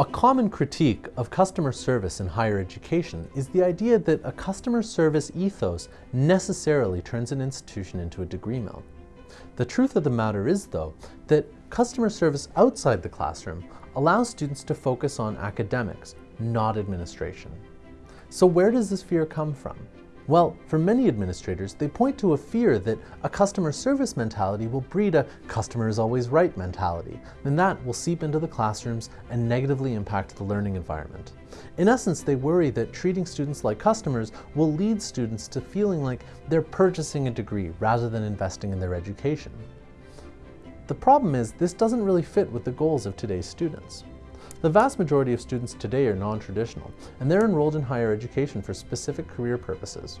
A common critique of customer service in higher education is the idea that a customer service ethos necessarily turns an institution into a degree mill. The truth of the matter is, though, that customer service outside the classroom allows students to focus on academics, not administration. So where does this fear come from? Well, for many administrators, they point to a fear that a customer service mentality will breed a customer is always right mentality, and that will seep into the classrooms and negatively impact the learning environment. In essence, they worry that treating students like customers will lead students to feeling like they're purchasing a degree rather than investing in their education. The problem is this doesn't really fit with the goals of today's students. The vast majority of students today are non-traditional, and they're enrolled in higher education for specific career purposes.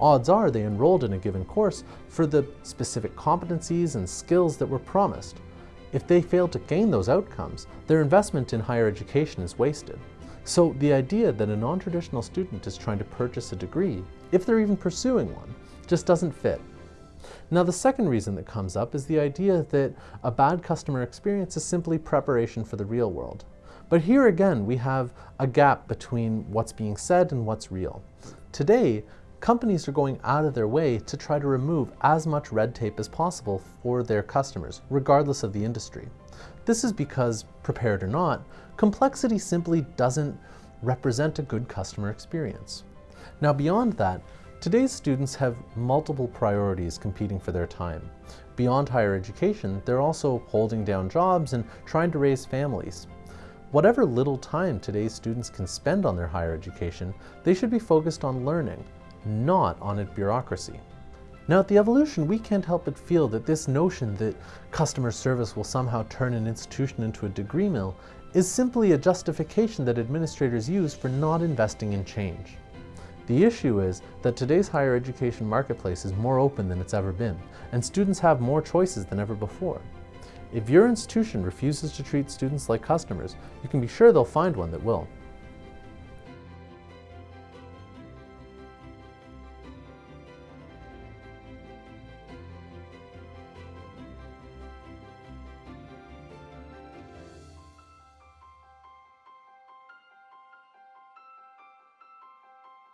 Odds are they enrolled in a given course for the specific competencies and skills that were promised. If they fail to gain those outcomes, their investment in higher education is wasted. So the idea that a non-traditional student is trying to purchase a degree, if they're even pursuing one, just doesn't fit. Now the second reason that comes up is the idea that a bad customer experience is simply preparation for the real world. But here again, we have a gap between what's being said and what's real. Today, companies are going out of their way to try to remove as much red tape as possible for their customers, regardless of the industry. This is because, prepared or not, complexity simply doesn't represent a good customer experience. Now beyond that, today's students have multiple priorities competing for their time. Beyond higher education, they're also holding down jobs and trying to raise families. Whatever little time today's students can spend on their higher education, they should be focused on learning, not on bureaucracy. Now at the EvoLLLution, we can't help but feel that this notion that customer service will somehow turn an institution into a degree mill is simply a justification that administrators use for not investing in change. The issue is that today's higher education marketplace is more open than it's ever been, and students have more choices than ever before. If your institution refuses to treat students like customers, you can be sure they'll find one that will.